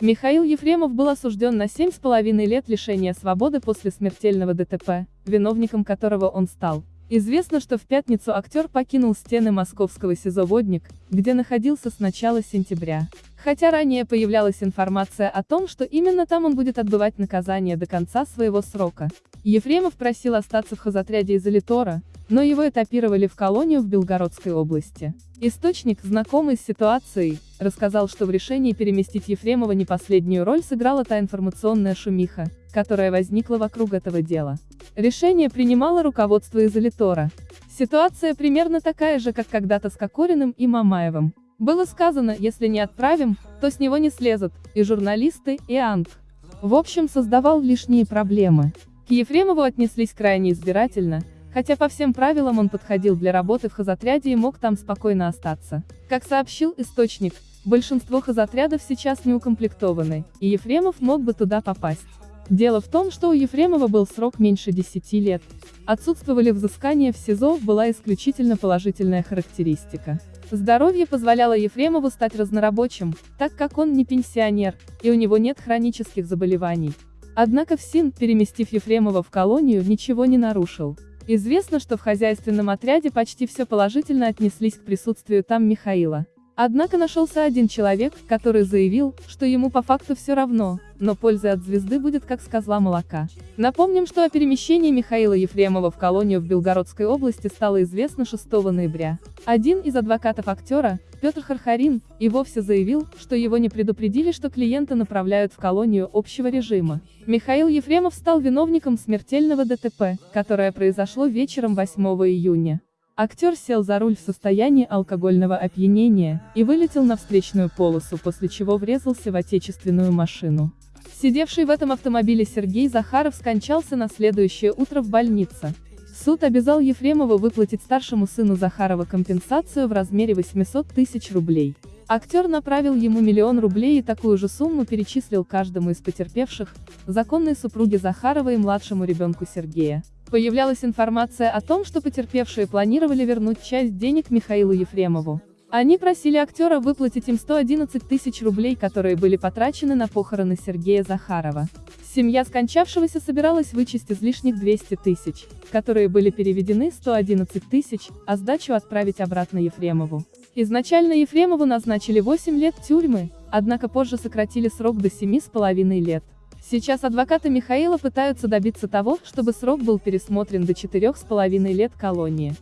Михаил Ефремов был осужден на 7,5 лет лишения свободы после смертельного ДТП, виновником которого он стал. Известно, что в пятницу актер покинул стены московского СИЗО «Водник», где находился с начала сентября. Хотя ранее появлялась информация о том, что именно там он будет отбывать наказание до конца своего срока. Ефремов просил остаться в хозотряде из Элитора, но его этапировали в колонию в Белгородской области. Источник, знакомый с ситуацией, рассказал, что в решении переместить Ефремова не последнюю роль сыграла та информационная шумиха, которая возникла вокруг этого дела. Решение принимало руководство из Элитора. Ситуация примерно такая же, как когда-то с Кокориным и Мамаевым. Было сказано, если не отправим, то с него не слезут, и журналисты, и Анг. В общем, создавал лишние проблемы. К Ефремову отнеслись крайне избирательно, хотя по всем правилам он подходил для работы в хозотряде и мог там спокойно остаться. Как сообщил источник, большинство хозотрядов сейчас не укомплектованы, и Ефремов мог бы туда попасть. Дело в том, что у Ефремова был срок меньше 10 лет. Отсутствовали взыскания в СИЗО, была исключительно положительная характеристика. Здоровье позволяло Ефремову стать разнорабочим, так как он не пенсионер, и у него нет хронических заболеваний. Однако ФСИН, переместив Ефремова в колонию, ничего не нарушил. Известно, что в хозяйственном отряде почти все положительно отнеслись к присутствию там Михаила. Однако нашелся один человек, который заявил, что ему по факту все равно, но польза от звезды будет как с козла молока. Напомним, что о перемещении Михаила Ефремова в колонию в Белгородской области стало известно 6 ноября. Один из адвокатов актера, Петр Хархарин, и вовсе заявил, что его не предупредили, что клиента направляют в колонию общего режима. Михаил Ефремов стал виновником смертельного ДТП, которое произошло вечером 8 июня. Актер сел за руль в состоянии алкогольного опьянения и вылетел на встречную полосу, после чего врезался в отечественную машину. Сидевший в этом автомобиле Сергей Захаров скончался на следующее утро в больнице. Суд обязал Ефремова выплатить старшему сыну Захарова компенсацию в размере 800 тысяч рублей. Актер направил ему миллион рублей и такую же сумму перечислил каждому из потерпевших, законной супруге Захарова и младшему ребенку Сергея. Появлялась информация о том, что потерпевшие планировали вернуть часть денег Михаилу Ефремову. Они просили актера выплатить им 111 тысяч рублей, которые были потрачены на похороны Сергея Захарова. Семья скончавшегося собиралась вычесть излишних 200 тысяч, которые были переведены 111 тысяч, а сдачу отправить обратно Ефремову. Изначально Ефремову назначили 8 лет тюрьмы, однако позже сократили срок до 7,5 лет. Сейчас адвокаты Михаила пытаются добиться того, чтобы срок был пересмотрен до 4,5 лет колонии.